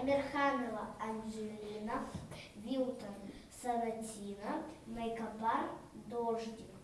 Амирханова Анжелина, Вилтон Саратина, Мейкопар Дождик.